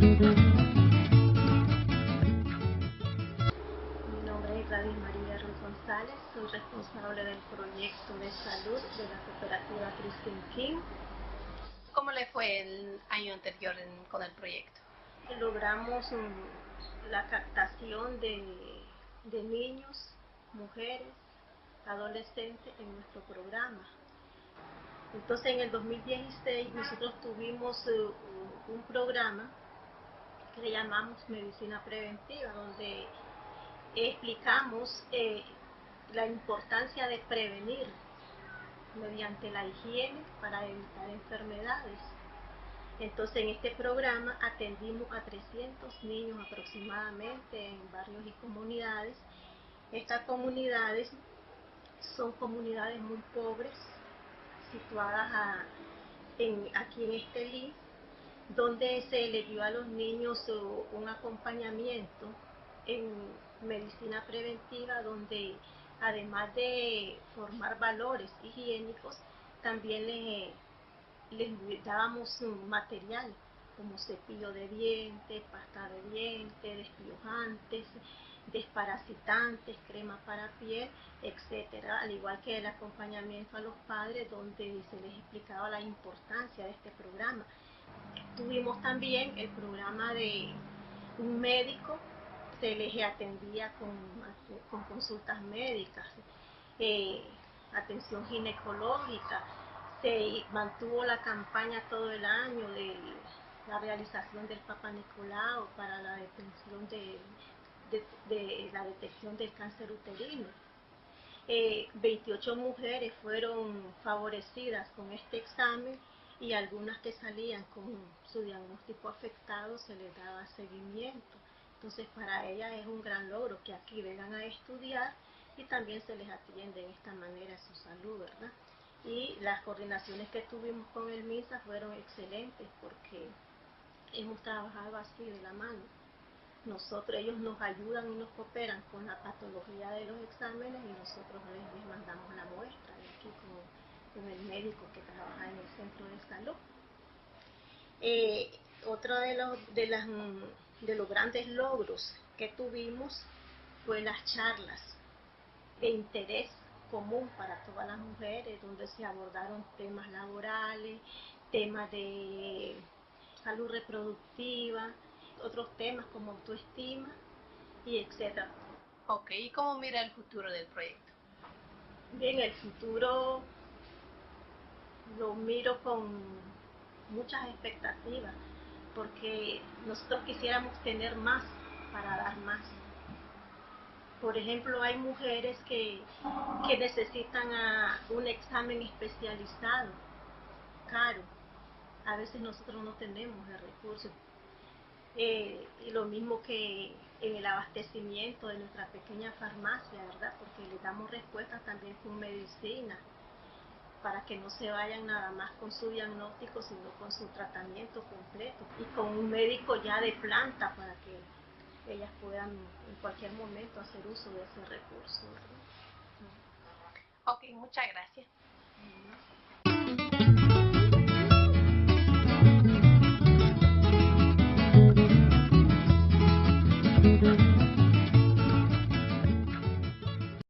Mi nombre es Gladys María Ruiz González, soy responsable del proyecto de salud de la cooperativa Christine King. ¿Cómo le fue el año anterior con el proyecto? Logramos mm, la captación de, niños, mujeres, adolescentes en nuestro programa. Entonces en el 2016 nosotros tuvimos eh, un programa que le llamamos medicina preventiva, donde explicamos eh, la importancia de prevenir mediante la higiene para evitar enfermedades. Entonces en este programa atendimos a 300 niños aproximadamente en barrios y comunidades. Estas comunidades son comunidades muy pobres, situadas aquí en Estelí, donde se le dio a los niños un acompañamiento en medicina preventiva, donde además de formar valores higiénicos, también les, dábamos material como cepillo de dientes, pasta de dientes, despiojantes, desparasitantes, crema para piel, etcétera, al igual que el acompañamiento a los padres donde se les explicaba la importancia de este programa. Tuvimos también el programa de un médico, se les atendía con, con consultas médicas, eh, atención ginecológica, se mantuvo la campaña todo el año de la realización del Papa Nicolau para la detención de, de, la detección del cáncer uterino. 28 eh, mujeres fueron favorecidas con este examen y algunas que salían con su diagnóstico afectado se les daba seguimiento. Entonces para ellas es un gran logro que aquí vengan a estudiar y también se les atiende de esta manera su salud, ¿verdad? Y las coordinaciones que tuvimos con el MISA fueron excelentes porque hemos trabajado así de la mano nosotros, ellos nos ayudan y nos cooperan con la patología de los exámenes y nosotros les, mandamos la muestra de aquí con, el médico que trabaja en el centro de salud. Eh, otro de los, de, las, de los grandes logros que tuvimos fue las charlas de interés común para todas las mujeres, donde se abordaron temas laborales, temas de salud reproductiva, otros temas como autoestima y etcétera. Ok, ¿y cómo mira el futuro del proyecto? Bien, el futuro lo miro con muchas expectativas, porque nosotros quisiéramos tener más para dar más. Por ejemplo, hay mujeres que, que necesitan un examen especializado, caro. A veces nosotros no tenemos el recurso eh, y lo mismo que en el abastecimiento de nuestra pequeña farmacia, ¿verdad? Porque le damos respuesta también con medicina, para que no se vayan nada más con su diagnóstico, sino con su tratamiento completo y con un médico ya de planta para que ellas puedan en cualquier momento hacer uso de ese recurso. Ok, muchas gracias.